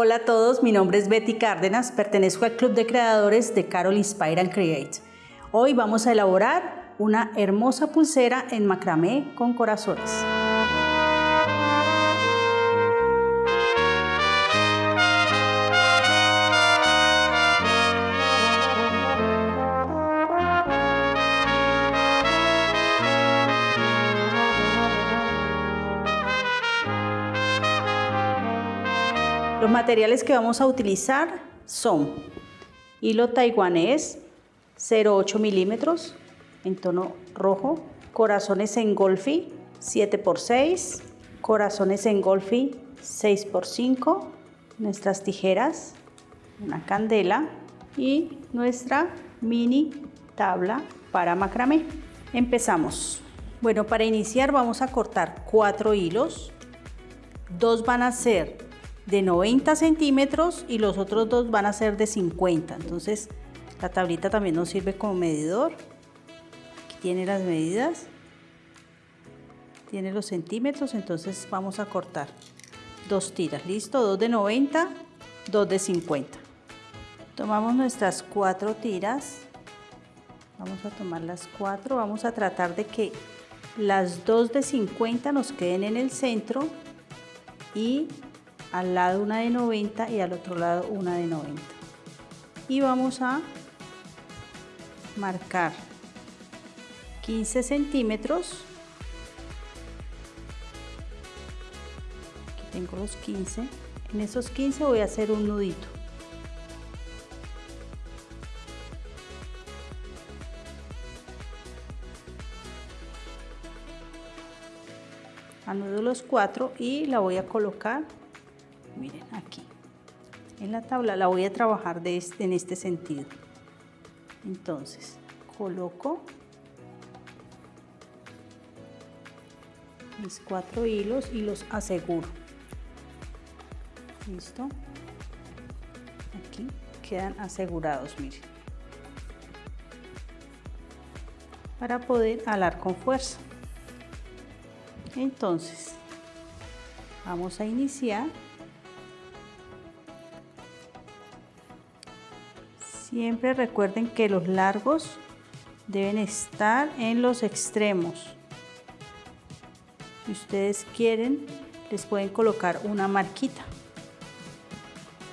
Hola a todos, mi nombre es Betty Cárdenas, pertenezco al Club de Creadores de Carol Inspire and Create. Hoy vamos a elaborar una hermosa pulsera en macramé con corazones. Materiales que vamos a utilizar son hilo taiwanés 0,8 milímetros en tono rojo, corazones en golfi 7x6, corazones en golfi 6x5, nuestras tijeras, una candela y nuestra mini tabla para macramé. Empezamos. Bueno, para iniciar vamos a cortar cuatro hilos. Dos van a ser de 90 centímetros y los otros dos van a ser de 50. Entonces la tablita también nos sirve como medidor. Aquí tiene las medidas. Tiene los centímetros, entonces vamos a cortar dos tiras. Listo, dos de 90, dos de 50. Tomamos nuestras cuatro tiras. Vamos a tomar las cuatro. Vamos a tratar de que las dos de 50 nos queden en el centro y al lado una de 90 y al otro lado una de 90 y vamos a marcar 15 centímetros. Aquí tengo los 15 en esos 15 voy a hacer un nudito. Anudo los cuatro y la voy a colocar miren aquí. En la tabla la voy a trabajar de este, en este sentido. Entonces coloco mis cuatro hilos y los aseguro. Listo aquí quedan asegurados miren. Para poder alar con fuerza. Entonces vamos a iniciar Siempre recuerden que los largos deben estar en los extremos. Si ustedes quieren, les pueden colocar una marquita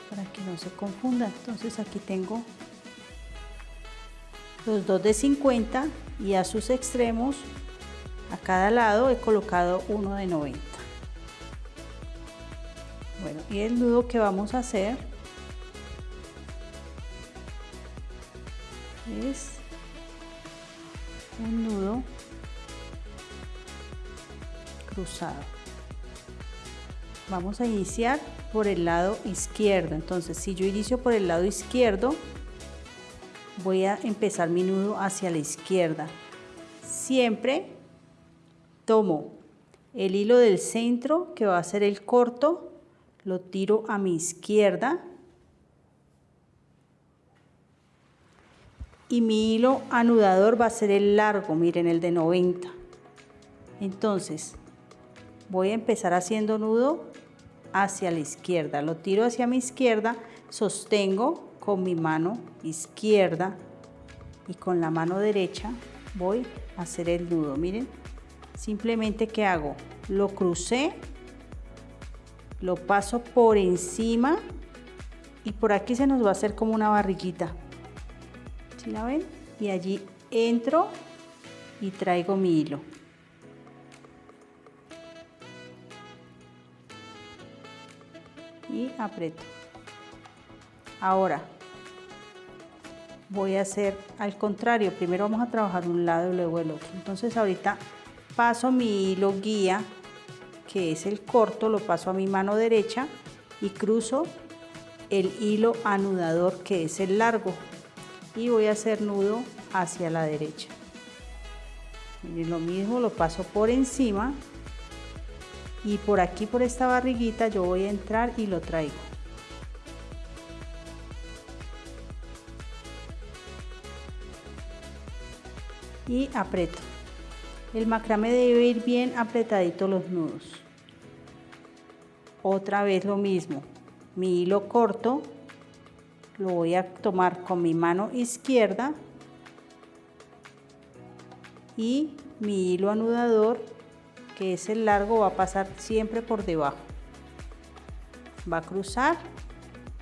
para que no se confundan. Entonces aquí tengo los dos de 50 y a sus extremos, a cada lado he colocado uno de 90. Bueno, y el nudo que vamos a hacer es un nudo cruzado. Vamos a iniciar por el lado izquierdo. Entonces si yo inicio por el lado izquierdo voy a empezar mi nudo hacia la izquierda. Siempre tomo el hilo del centro que va a ser el corto lo tiro a mi izquierda y mi hilo anudador va a ser el largo, miren el de 90. Entonces voy a empezar haciendo nudo hacia la izquierda, lo tiro hacia mi izquierda, sostengo con mi mano izquierda y con la mano derecha voy a hacer el nudo, miren, simplemente que hago, lo crucé, lo paso por encima y por aquí se nos va a hacer como una barriguita Y allí entro y traigo mi hilo. Y aprieto. Ahora voy a hacer al contrario. Primero vamos a trabajar un lado y luego el otro. Entonces ahorita paso mi hilo guía, que es el corto, lo paso a mi mano derecha y cruzo el hilo anudador que es el largo y voy a hacer nudo hacia la derecha. Y lo mismo lo paso por encima y por aquí por esta barriguita yo voy a entrar y lo traigo. Y aprieto. El macrame debe ir bien apretadito los nudos. Otra vez lo mismo. Mi hilo corto lo voy a tomar con mi mano izquierda y mi hilo anudador que es el largo va a pasar siempre por debajo. Va a cruzar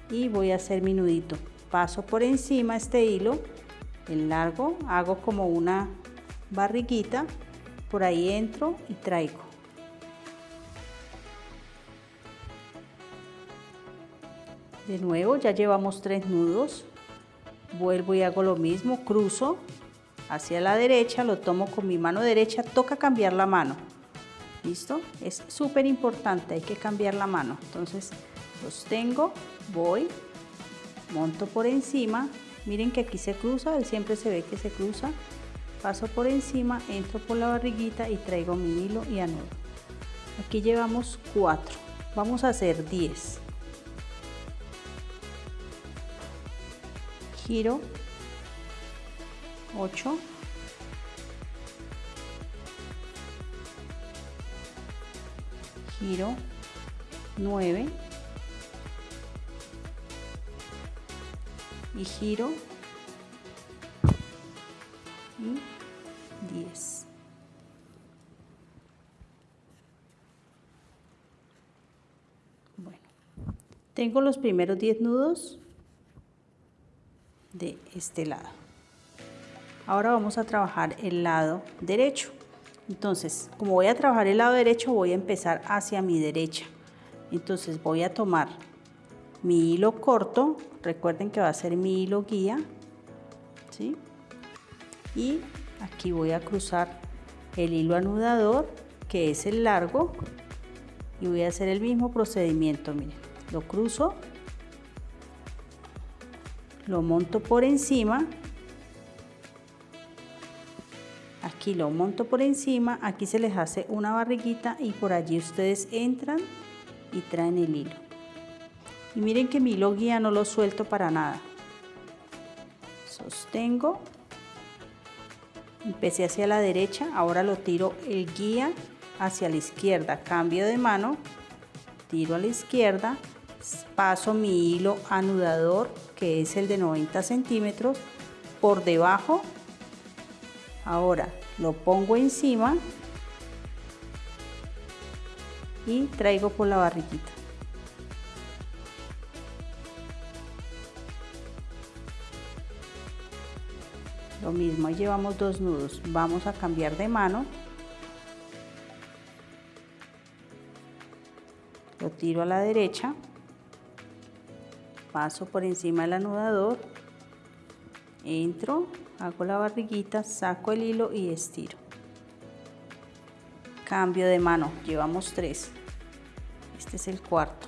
y voy a hacer mi nudito. Paso por encima este hilo el largo hago como una barriguita por ahí entro y traigo de nuevo ya llevamos tres nudos. Vuelvo y hago lo mismo cruzo hacia la derecha lo tomo con mi mano derecha toca cambiar la mano. Listo es súper importante hay que cambiar la mano. Entonces sostengo voy monto por encima. Miren que aquí se cruza siempre se ve que se cruza. Paso por encima entro por la barriguita y traigo mi hilo y anudo aquí llevamos 4 vamos a hacer 10 giro. 8 giro. 9 y giro. Y 10 bueno tengo los primeros 10 nudos este lado. Ahora vamos a trabajar el lado derecho. Entonces, como voy a trabajar el lado derecho, voy a empezar hacia mi derecha. Entonces voy a tomar mi hilo corto, recuerden que va a ser mi hilo guía, ¿sí? Y aquí voy a cruzar el hilo anudador, que es el largo, y voy a hacer el mismo procedimiento, miren, lo cruzo lo monto por encima. Aquí lo monto por encima aquí se les hace una barriguita y por allí ustedes entran y traen el hilo. Y miren que mi hilo guía no lo suelto para nada. Sostengo. Empecé hacia la derecha ahora lo tiro el guía hacia la izquierda. Cambio de mano tiro a la izquierda paso mi hilo anudador que es el de 90 centímetros por debajo. Ahora lo pongo encima y traigo por la barriguita. Lo mismo llevamos dos nudos. Vamos a cambiar de mano. Lo tiro a la derecha paso por encima del anudador, entro, hago la barriguita, saco el hilo y estiro. Cambio de mano, llevamos tres. Este es el cuarto.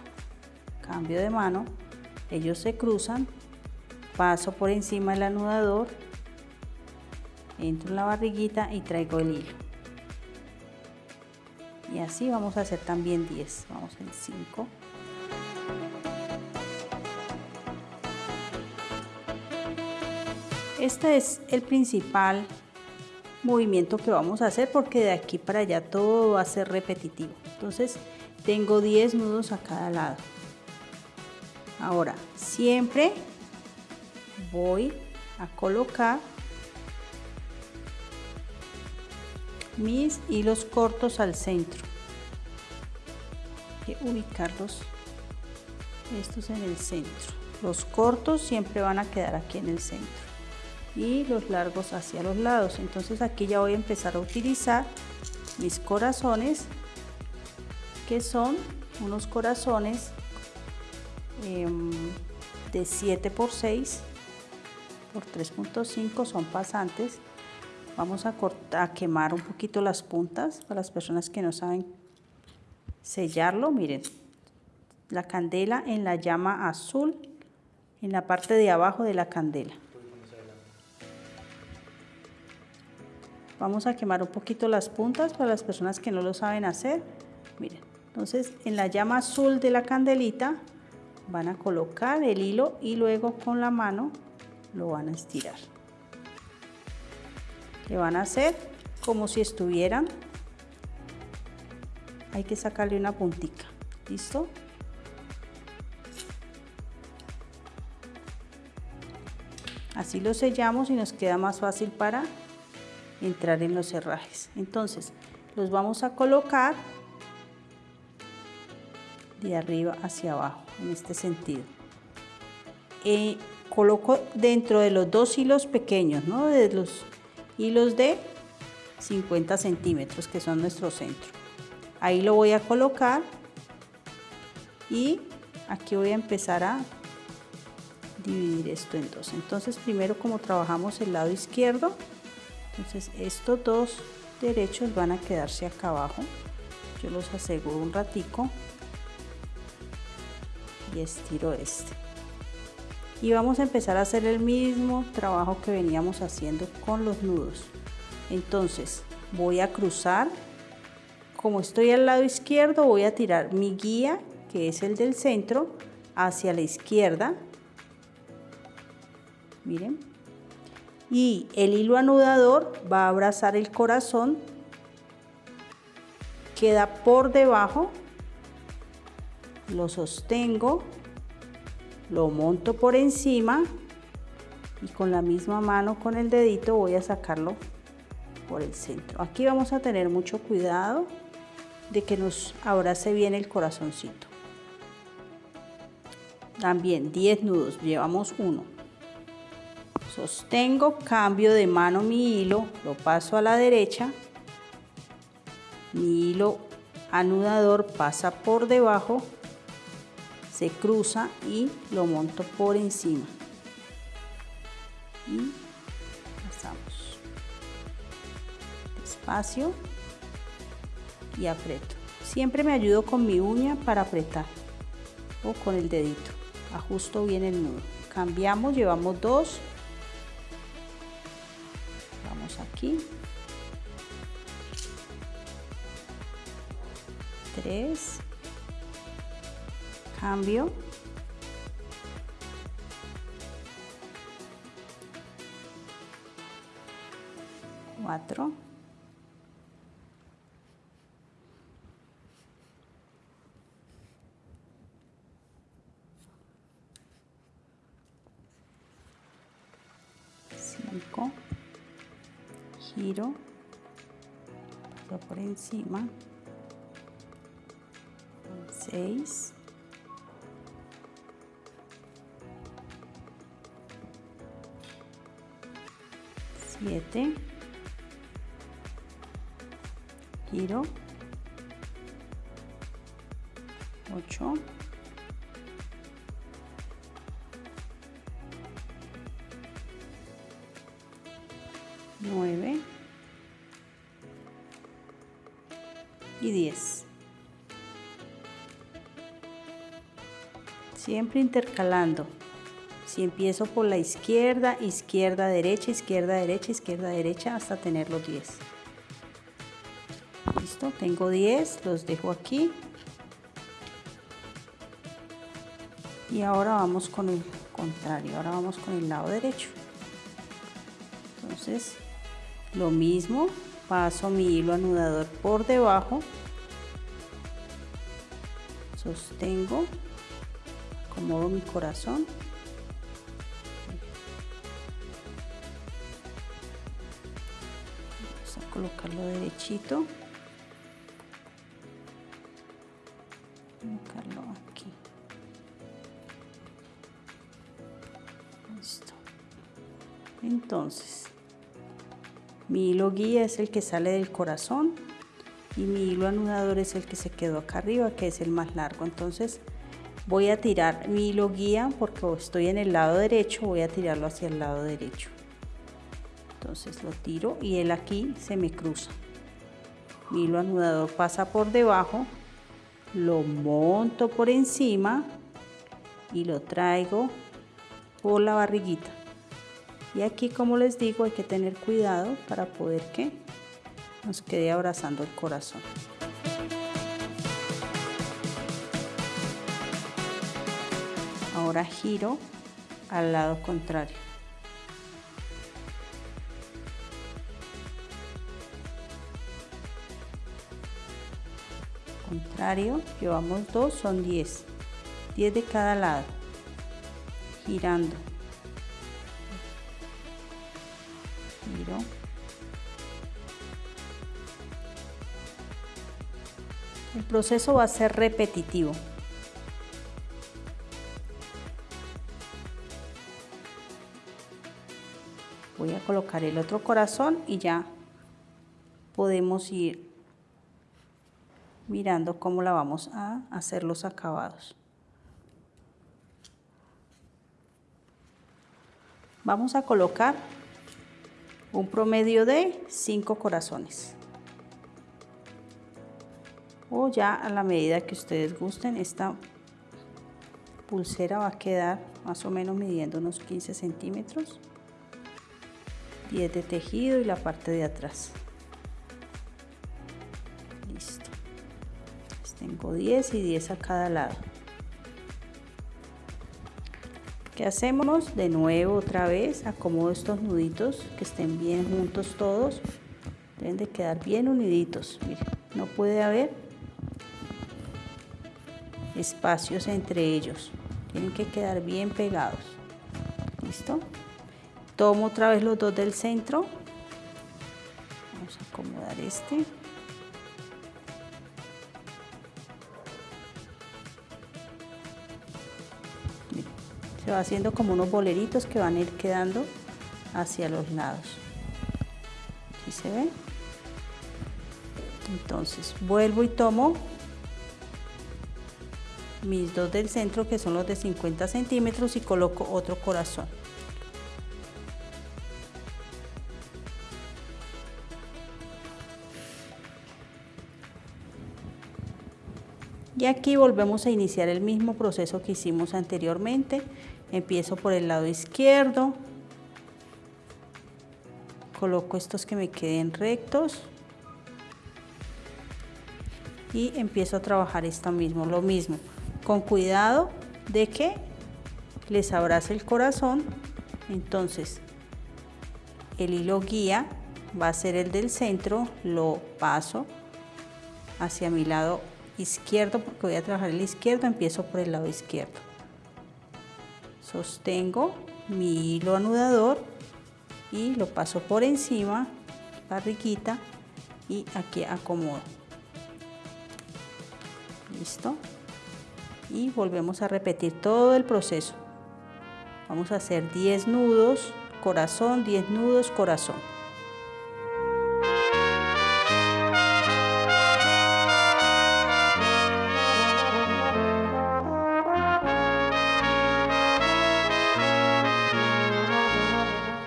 Cambio de mano, ellos se cruzan, paso por encima del anudador, entro en la barriguita y traigo el hilo. Y así vamos a hacer también 10. Vamos en 5. Este es el principal movimiento que vamos a hacer porque de aquí para allá todo va a ser repetitivo. Entonces tengo 10 nudos a cada lado. Ahora, siempre voy a colocar mis hilos cortos al centro. Hay ubicarlos estos en el centro. Los cortos siempre van a quedar aquí en el centro y los largos hacia los lados. Entonces aquí ya voy a empezar a utilizar mis corazones que son unos corazones em, de 7 por 6 por 3.5 son pasantes. Vamos a, cortar, a quemar un poquito las puntas para las personas que no saben sellarlo. Miren la candela en la llama azul en la parte de abajo de la candela Vamos a quemar un poquito las puntas para las personas que no lo saben hacer. Miren, entonces en la llama azul de la candelita van a colocar el hilo y luego con la mano lo van a estirar. Le van a hacer como si estuvieran. Hay que sacarle una puntica. ¿Listo? Así lo sellamos y nos queda más fácil para entrar en los herrajes. Entonces, los vamos a colocar de arriba hacia abajo, en este sentido. Eh, coloco dentro de los dos hilos pequeños, ¿no? de los hilos de 50 centímetros, que son nuestro centro. Ahí lo voy a colocar y aquí voy a empezar a dividir esto en dos. Entonces primero como trabajamos el lado izquierdo, entonces estos dos derechos van a quedarse acá abajo. Yo los aseguro un ratico y estiro este. Y vamos a empezar a hacer el mismo trabajo que veníamos haciendo con los nudos. Entonces voy a cruzar, como estoy al lado izquierdo voy a tirar mi guía, que es el del centro, hacia la izquierda. Miren. Y el hilo anudador va a abrazar el corazón, queda por debajo, lo sostengo, lo monto por encima y con la misma mano con el dedito voy a sacarlo por el centro. Aquí vamos a tener mucho cuidado de que nos abrace bien el corazoncito. También 10 nudos, llevamos uno. Sostengo, cambio de mano mi hilo, lo paso a la derecha. Mi hilo anudador pasa por debajo, se cruza y lo monto por encima. Y espacio y aprieto. Siempre me ayudo con mi uña para apretar o con el dedito. Ajusto bien el nudo. Cambiamos, llevamos dos. Aquí. Tres. Cambio. Cuatro. Giro por encima 6 7 giro 8 y 10. Siempre intercalando. Si empiezo por la izquierda, izquierda, derecha, izquierda, derecha, izquierda, derecha, hasta tener los 10. Listo, tengo 10, los dejo aquí. Y ahora vamos con el contrario, ahora vamos con el lado derecho. Entonces, lo mismo, paso mi hilo anudador por debajo, sostengo, acomodo mi corazón. Vamos a colocarlo derechito. Colocarlo aquí. Listo. Entonces, mi hilo guía es el que sale del corazón y mi hilo anudador es el que se quedó acá arriba, que es el más largo. Entonces voy a tirar mi hilo guía porque estoy en el lado derecho, voy a tirarlo hacia el lado derecho. Entonces lo tiro y él aquí se me cruza. Mi hilo anudador pasa por debajo, lo monto por encima y lo traigo por la barriguita. Y aquí, como les digo, hay que tener cuidado para poder que nos quede abrazando el corazón. Ahora giro al lado contrario. Contrario, llevamos dos, son 10. 10 de cada lado. Girando proceso va a ser repetitivo voy a colocar el otro corazón y ya podemos ir mirando cómo la vamos a hacer los acabados. Vamos a colocar un promedio de 5 corazones. O ya a la medida que ustedes gusten, esta pulsera va a quedar más o menos midiendo unos 15 centímetros. 10 de tejido y la parte de atrás. Listo. tengo 10 y 10 a cada lado. ¿Qué hacemos? De nuevo otra vez acomodo estos nuditos que estén bien juntos todos. Deben de quedar bien uniditos. Miren, no puede haber espacios entre ellos. Tienen que quedar bien pegados. ¿Listo? Tomo otra vez los dos del centro. Vamos a acomodar este. Se va haciendo como unos boleritos que van a ir quedando hacia los lados. ¿Sí se ve? Entonces vuelvo y tomo mis dos del centro que son los de 50 centímetros y coloco otro corazón. Y aquí volvemos a iniciar el mismo proceso que hicimos anteriormente. Empiezo por el lado izquierdo, coloco estos que me queden rectos y empiezo a trabajar esto mismo, lo mismo, con cuidado de que les abrace el corazón. Entonces, el hilo guía va a ser el del centro, lo paso hacia mi lado izquierdo porque voy a trabajar el izquierdo, empiezo por el lado izquierdo. Sostengo mi hilo anudador y lo paso por encima, barriguita y aquí acomodo. Listo. Y volvemos a repetir todo el proceso. Vamos a hacer 10 nudos, corazón, 10 nudos, corazón.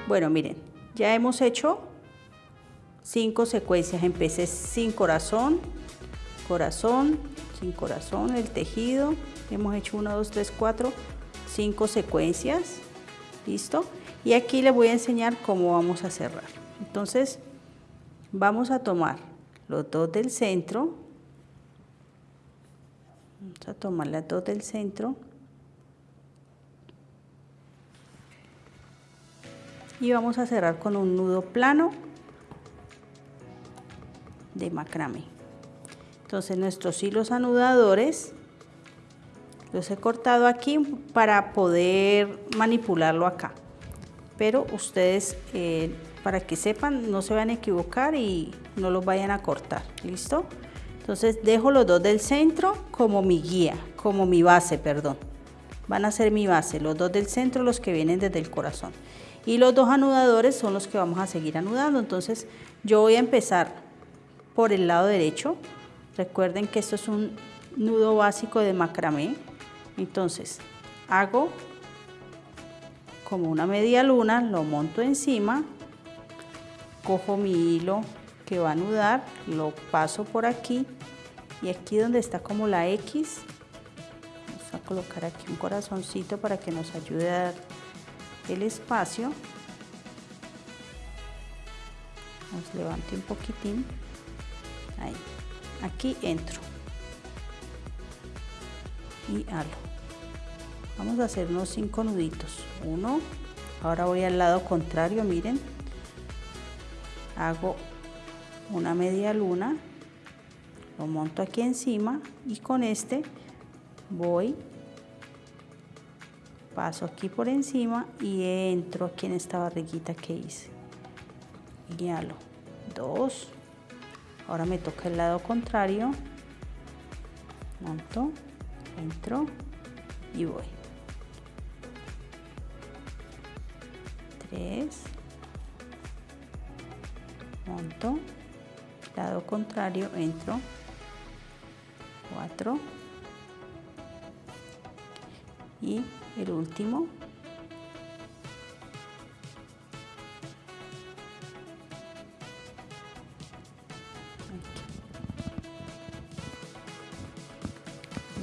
Bueno, miren, ya hemos hecho cinco secuencias. Empecé sin corazón, corazón, sin corazón, el tejido. Hemos hecho 1, 2, 3, 4, 5 secuencias. ¿Listo? Y aquí les voy a enseñar cómo vamos a cerrar. Entonces, vamos a tomar los dos del centro. Vamos a tomar las dos del centro. y vamos a cerrar con un nudo plano de macramé entonces nuestros hilos anudadores los he cortado aquí para poder manipularlo acá pero ustedes eh, para que sepan no se van a equivocar y no los vayan a cortar listo entonces dejo los dos del centro como mi guía como mi base perdón van a ser mi base los dos del centro los que vienen desde el corazón y los dos anudadores son los que vamos a seguir anudando. Entonces yo voy a empezar por el lado derecho. Recuerden que esto es un nudo básico de macramé. Entonces hago como una media luna, lo monto encima, cojo mi hilo que va a anudar, lo paso por aquí y aquí donde está como la X, vamos a colocar aquí un corazoncito para que nos ayude a dar el espacio. Nos levante un poquitín. Ahí. Aquí entro. Y halo vamos a hacer unos cinco nuditos. Uno ahora voy al lado contrario miren. Hago una media luna lo monto aquí encima y con este voy paso aquí por encima y entro aquí en esta barriguita que hice. Halo 2 ahora me toca el lado contrario. Monto entro y voy 3 monto. Lado contrario entro. 4 y el último.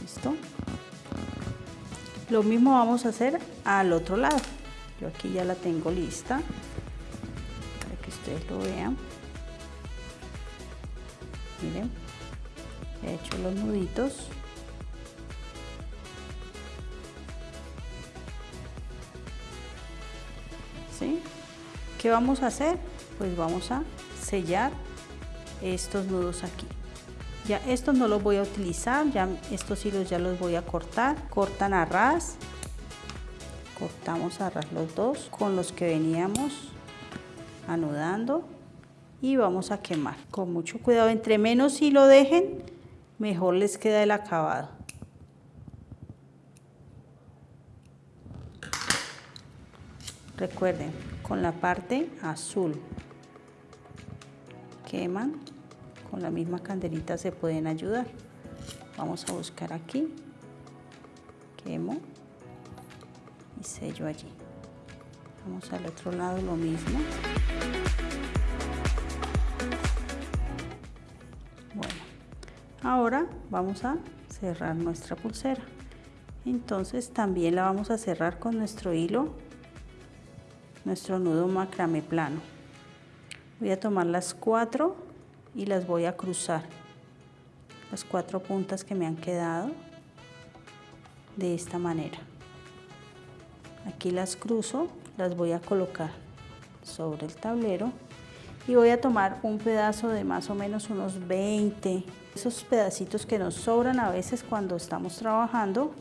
Listo. Lo mismo vamos a hacer al otro lado aquí ya la tengo lista para que ustedes lo vean miren he hecho los nuditos ¿Sí? ¿Qué vamos a hacer? Pues vamos a sellar estos nudos aquí. Ya estos no los voy a utilizar, ya estos hilos ya los voy a cortar. Cortan a ras, cortamos a ras los dos con los que veníamos anudando y vamos a quemar. Con mucho cuidado, entre menos hilo dejen, mejor les queda el acabado. Recuerden, con la parte azul queman, con la misma candelita se pueden ayudar. Vamos a buscar aquí, quemo y sello allí. Vamos al otro lado lo mismo. Bueno, ahora vamos a cerrar nuestra pulsera. Entonces también la vamos a cerrar con nuestro hilo nuestro nudo macramé plano. Voy a tomar las cuatro y las voy a cruzar. Las cuatro puntas que me han quedado de esta manera. Aquí las cruzo, las voy a colocar sobre el tablero y voy a tomar un pedazo de más o menos unos 20 esos pedacitos que nos sobran a veces cuando estamos trabajando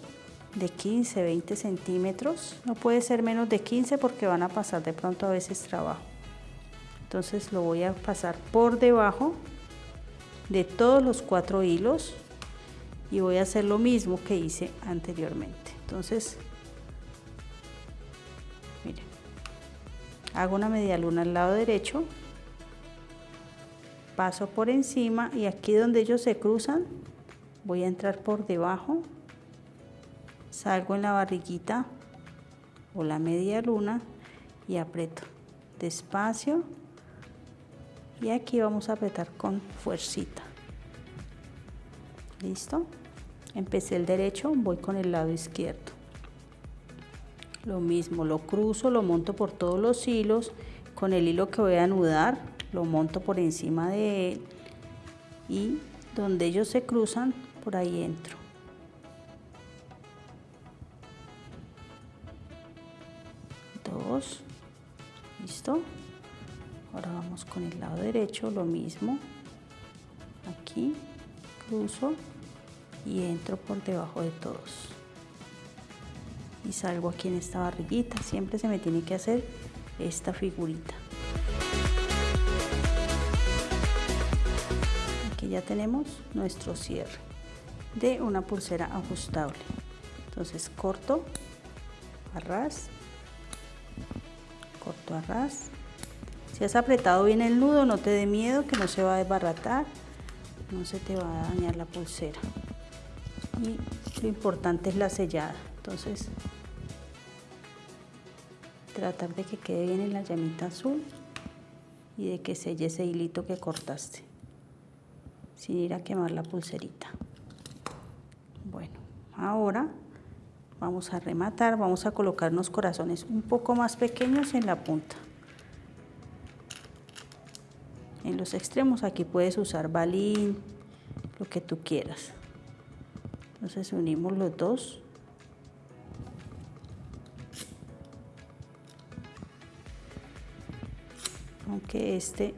de 15, 20 centímetros. No puede ser menos de 15 porque van a pasar de pronto a veces trabajo. Entonces lo voy a pasar por debajo de todos los cuatro hilos y voy a hacer lo mismo que hice anteriormente. Entonces, hago una media luna al lado derecho, paso por encima y aquí donde ellos se cruzan voy a entrar por debajo salgo en la barriguita o la media luna y aprieto despacio y aquí vamos a apretar con fuercita. Listo empecé el derecho voy con el lado izquierdo lo mismo lo cruzo lo monto por todos los hilos. Con el hilo que voy a anudar lo monto por encima de él. Y donde ellos se cruzan por ahí entro. Listo. Ahora vamos con el lado derecho lo mismo. Aquí cruzo y entro por debajo de todos y salgo aquí en esta barriguita. Siempre se me tiene que hacer esta figurita. Aquí ya tenemos nuestro cierre de una pulsera ajustable. Entonces corto arras corto a ras si has apretado bien el nudo no te dé miedo que no se va a desbaratar no se te va a dañar la pulsera. Y lo importante es la sellada. Entonces tratar de que quede bien en la llamita azul y de que selle ese hilito que cortaste sin ir a quemar la pulserita. Bueno ahora vamos a rematar vamos a colocar unos corazones un poco más pequeños en la punta. En los extremos aquí puedes usar balín lo que tú quieras. Entonces unimos los dos aunque este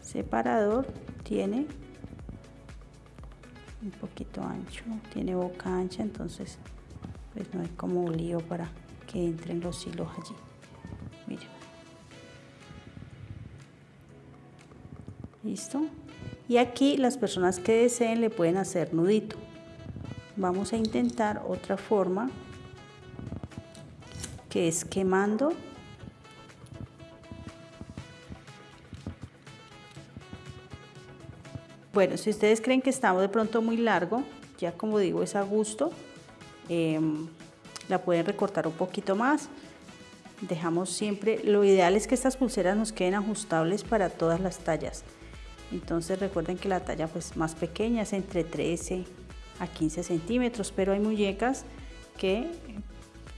separador tiene un poquito ancho tiene boca ancha entonces pues no hay como un lío para que entren los hilos allí miren ¿Listo? Y aquí las personas que deseen le pueden hacer nudito. Vamos a intentar otra forma que es quemando Bueno, si ustedes creen que estamos de pronto muy largo, ya como digo es a gusto, em, la pueden recortar un poquito más. Dejamos siempre, lo ideal es que estas pulseras nos queden ajustables para todas las tallas. Entonces recuerden que la talla pues más pequeña es entre 13 a 15 centímetros, pero hay muñecas que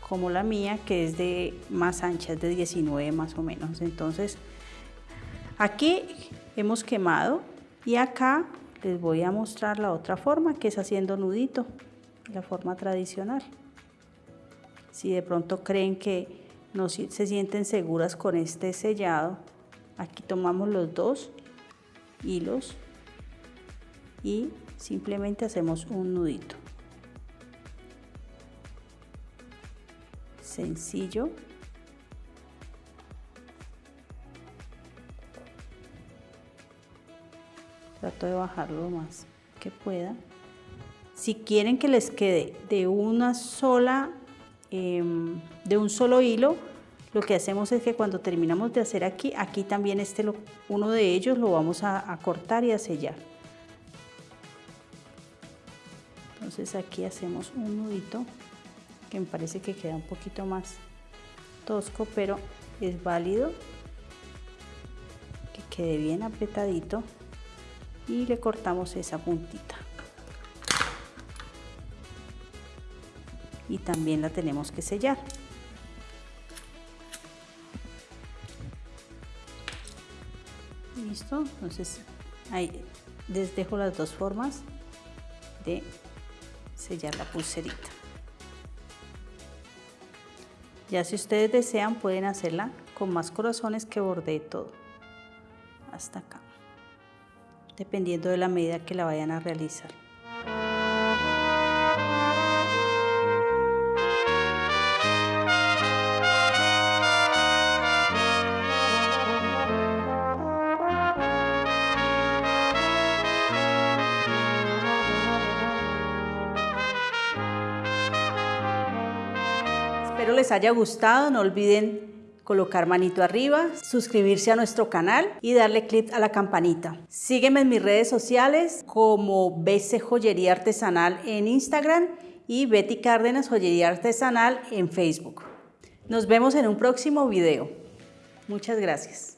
como la mía que es de más ancha, es de 19 más o menos. Entonces aquí hemos quemado y acá les voy a mostrar la otra forma que es haciendo nudito, la forma tradicional. Si de pronto creen que no se sienten seguras con este sellado, aquí tomamos los dos hilos y simplemente hacemos un nudito. Sencillo. Trato de bajarlo lo más que pueda. Si quieren que les quede de una sola, em, de un solo hilo, lo que hacemos es que cuando terminamos de hacer aquí, aquí también este, uno de ellos lo vamos a, a cortar y a sellar. Entonces aquí hacemos un nudito que me parece que queda un poquito más tosco, pero es válido que quede bien apretadito y le cortamos esa puntita. Y también la tenemos que sellar. Listo entonces ahí les dejo las dos formas de sellar la pulserita. Ya si ustedes desean pueden hacerla con más corazones que bordee todo. Hasta acá dependiendo de la medida que la vayan a realizar. Espero les haya gustado, no olviden colocar manito arriba, suscribirse a nuestro canal y darle clic a la campanita. Sígueme en mis redes sociales como BC Joyería Artesanal en Instagram y Betty Cárdenas Joyería Artesanal en Facebook. Nos vemos en un próximo video. Muchas gracias.